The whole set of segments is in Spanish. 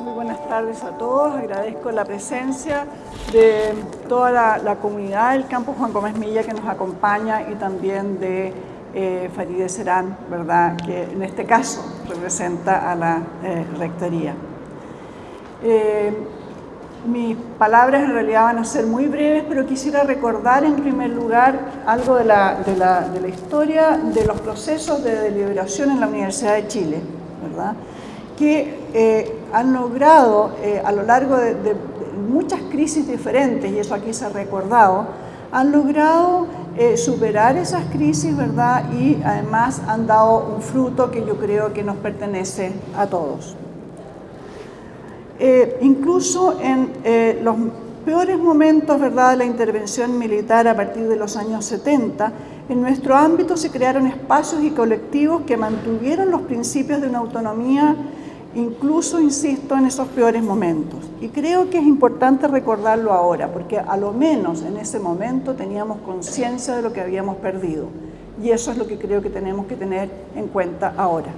Muy buenas tardes a todos, agradezco la presencia de toda la, comunidad del campo Juan Gómez Milla que nos acompaña y también de eh, Farideh Serán, ¿verdad? que en este caso representa a la eh, Rectoría. Eh, mis palabras en realidad van a ser muy breves, pero quisiera recordar en primer lugar algo de la, de la, de la historia de los procesos de deliberación en la Universidad de Chile, ¿verdad? que eh, han logrado eh, a lo largo de, de, muchas crisis diferentes, y eso aquí se ha recordado, han logrado eh, superar esas crisis, ¿verdad? Y además han dado un fruto que yo creo que nos pertenece a todos. Eh, incluso en eh, los peores momentos ¿verdad? de la intervención militar a partir de los años 70, en nuestro ámbito se crearon espacios y colectivos que mantuvieron los principios de una autonomía, incluso, insisto, en esos peores momentos. Y creo que es importante recordarlo ahora, porque a lo menos en ese momento teníamos conciencia de lo que habíamos perdido. Y eso es lo que creo que tenemos que tener en cuenta ahora.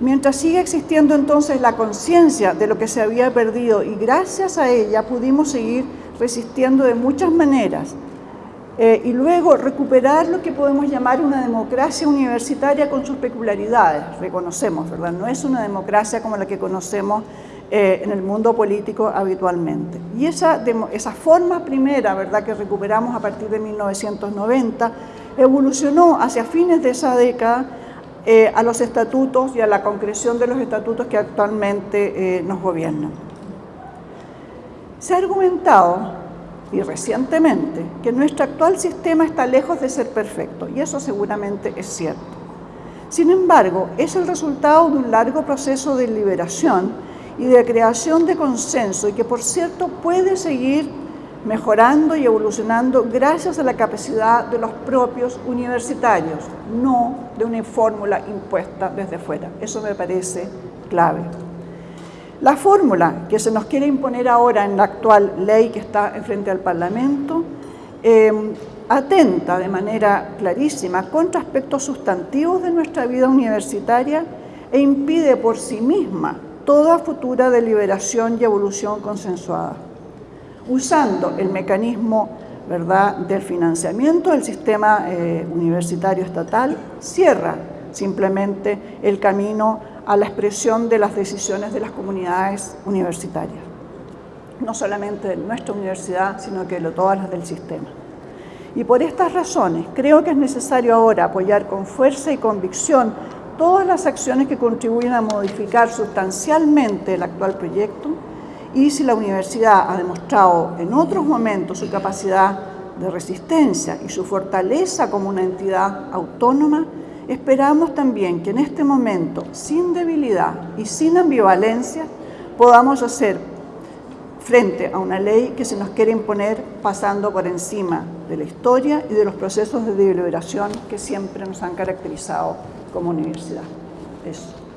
Mientras sigue existiendo entonces la conciencia de lo que se había perdido y gracias a ella pudimos seguir resistiendo de muchas maneras eh, y luego recuperar lo que podemos llamar una democracia universitaria con sus peculiaridades, reconocemos, ¿verdad? No es una democracia como la que conocemos eh, en el mundo político habitualmente. Y esa, esa forma primera, ¿verdad?, que recuperamos a partir de 1990, evolucionó hacia fines de esa década eh, a los estatutos y a la concreción de los estatutos que actualmente eh, nos gobiernan. Se ha argumentado, y recientemente, que nuestro actual sistema está lejos de ser perfecto, y eso seguramente es cierto. Sin embargo, es el resultado de un largo proceso de liberación y de creación de consenso, y que por cierto puede seguir mejorando y evolucionando gracias a la capacidad de los propios universitarios, no de una fórmula impuesta desde fuera. Eso me parece clave. La fórmula que se nos quiere imponer ahora en la actual ley que está frente al Parlamento eh, atenta de manera clarísima contra aspectos sustantivos de nuestra vida universitaria e impide por sí misma toda futura deliberación y evolución consensuada usando el mecanismo ¿verdad? del financiamiento del sistema eh, universitario estatal, cierra simplemente el camino a la expresión de las decisiones de las comunidades universitarias. No solamente de nuestra universidad, sino que de todas las del sistema. Y por estas razones creo que es necesario ahora apoyar con fuerza y convicción todas las acciones que contribuyen a modificar sustancialmente el actual proyecto y si la universidad ha demostrado en otros momentos su capacidad de resistencia y su fortaleza como una entidad autónoma, esperamos también que en este momento, sin debilidad y sin ambivalencia, podamos hacer frente a una ley que se nos quiere imponer pasando por encima de la historia y de los procesos de deliberación que siempre nos han caracterizado como universidad. Eso.